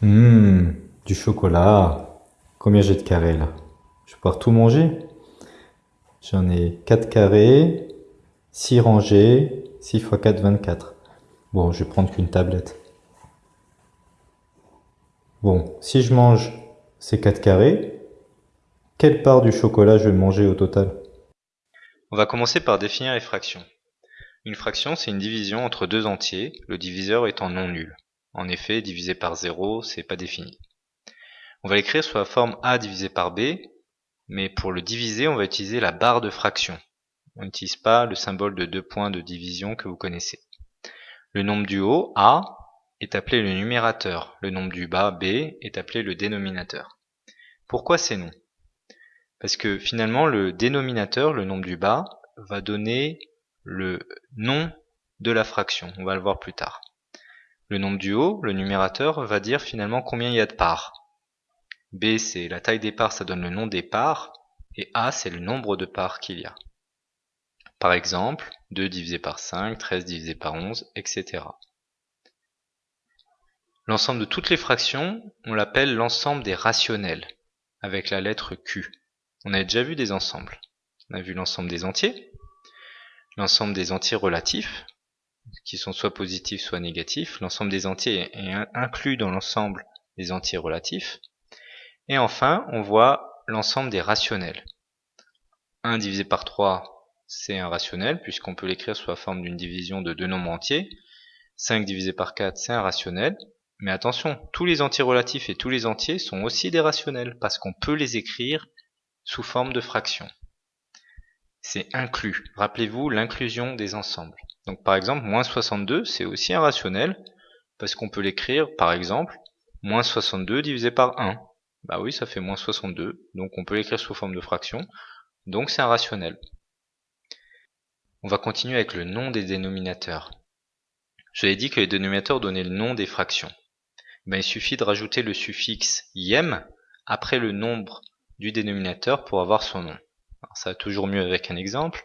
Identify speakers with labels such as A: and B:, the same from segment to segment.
A: Hum, du chocolat. Combien j'ai de carrés là? Je vais pouvoir tout manger? J'en ai 4 carrés, 6 rangées, 6 x 4, 24. Bon, je vais prendre qu'une tablette. Bon, si je mange ces 4 carrés, quelle part du chocolat je vais manger au total?
B: On va commencer par définir les fractions. Une fraction, c'est une division entre deux entiers, le diviseur étant non nul. En effet, divisé par 0, c'est pas défini. On va l'écrire sous la forme a divisé par b, mais pour le diviser, on va utiliser la barre de fraction. On n'utilise pas le symbole de deux points de division que vous connaissez. Le nombre du haut, a, est appelé le numérateur. Le nombre du bas, b, est appelé le dénominateur. Pourquoi ces noms? Parce que finalement, le dénominateur, le nombre du bas, va donner le nom de la fraction. On va le voir plus tard. Le nombre du haut, le numérateur, va dire finalement combien il y a de parts. B, c'est la taille des parts, ça donne le nom des parts. Et A, c'est le nombre de parts qu'il y a. Par exemple, 2 divisé par 5, 13 divisé par 11, etc. L'ensemble de toutes les fractions, on l'appelle l'ensemble des rationnels, avec la lettre Q. On a déjà vu des ensembles. On a vu l'ensemble des entiers, l'ensemble des entiers relatifs, qui sont soit positifs soit négatifs. L'ensemble des entiers est inclus dans l'ensemble des entiers relatifs. Et enfin, on voit l'ensemble des rationnels. 1 divisé par 3, c'est un rationnel, puisqu'on peut l'écrire sous la forme d'une division de deux nombres entiers. 5 divisé par 4, c'est un rationnel. Mais attention, tous les entiers relatifs et tous les entiers sont aussi des rationnels, parce qu'on peut les écrire sous forme de fractions. C'est inclus. Rappelez-vous l'inclusion des ensembles. Donc par exemple, moins 62, c'est aussi un rationnel, parce qu'on peut l'écrire, par exemple, moins 62 divisé par 1. Bah oui, ça fait moins 62, donc on peut l'écrire sous forme de fraction, donc c'est un rationnel. On va continuer avec le nom des dénominateurs. Je l'ai dit que les dénominateurs donnaient le nom des fractions. Ben, il suffit de rajouter le suffixe iem après le nombre du dénominateur pour avoir son nom. Ça va toujours mieux avec un exemple.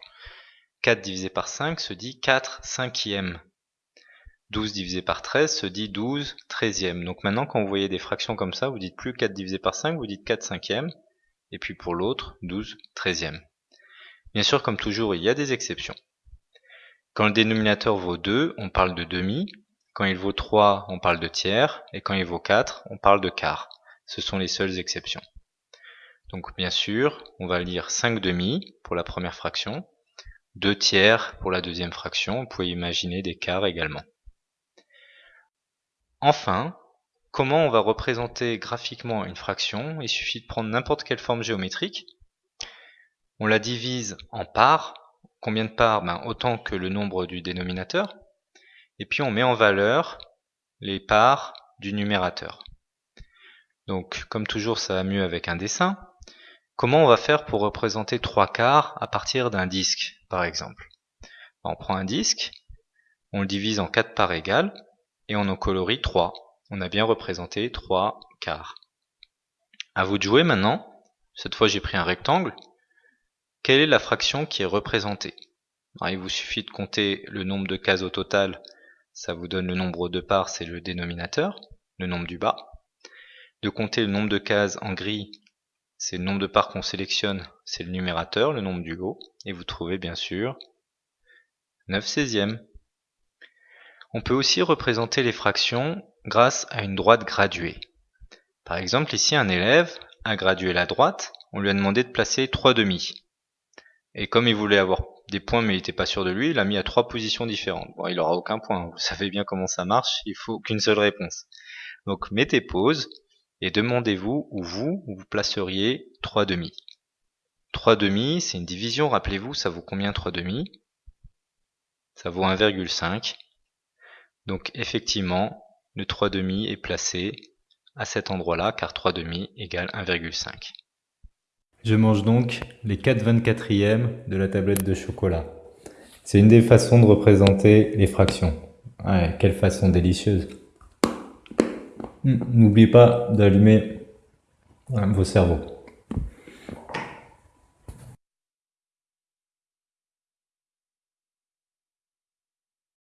B: 4 divisé par 5 se dit 4 cinquièmes. 12 divisé par 13 se dit 12 treizièmes. Donc maintenant, quand vous voyez des fractions comme ça, vous dites plus 4 divisé par 5, vous dites 4 cinquièmes. Et puis pour l'autre, 12 treizièmes. Bien sûr, comme toujours, il y a des exceptions. Quand le dénominateur vaut 2, on parle de demi. Quand il vaut 3, on parle de tiers. Et quand il vaut 4, on parle de quart. Ce sont les seules exceptions. Donc bien sûr, on va lire 5 demi pour la première fraction. 2 tiers pour la deuxième fraction, vous pouvez imaginer des quarts également. Enfin, comment on va représenter graphiquement une fraction? Il suffit de prendre n'importe quelle forme géométrique, on la divise en parts, combien de parts? Ben, Autant que le nombre du dénominateur, et puis on met en valeur les parts du numérateur. Donc comme toujours ça va mieux avec un dessin, Comment on va faire pour représenter trois quarts à partir d'un disque, par exemple? On prend un disque, on le divise en quatre parts égales, et on en colorie 3. On a bien représenté 3 quarts. À vous de jouer maintenant. Cette fois j'ai pris un rectangle. Quelle est la fraction qui est représentée? Il vous suffit de compter le nombre de cases au total. Ça vous donne le nombre de parts, c'est le dénominateur, le nombre du bas. De compter le nombre de cases en gris, c'est le nombre de parts qu'on sélectionne, c'est le numérateur, le nombre du haut, et vous trouvez bien sûr 9 16e. On peut aussi représenter les fractions grâce à une droite graduée. Par exemple, ici, un élève a gradué la droite, on lui a demandé de placer 3 demi. Et comme il voulait avoir des points mais il n'était pas sûr de lui, il a mis à trois positions différentes. Bon, il n'aura aucun point, vous savez bien comment ça marche, il faut qu'une seule réponse. Donc mettez pause, et demandez-vous où vous, vous placeriez 3 demi. 3 demi, c'est une division, rappelez-vous, ça vaut combien 3 demi? Ça vaut 1,5. Donc effectivement, le 3 demi est placé à cet endroit-là, car 3 demi égale 1,5.
A: Je mange donc les 4 24e de la tablette de chocolat. C'est une des façons de représenter les fractions. Ouais, quelle façon délicieuse N'oubliez pas d'allumer vos cerveaux.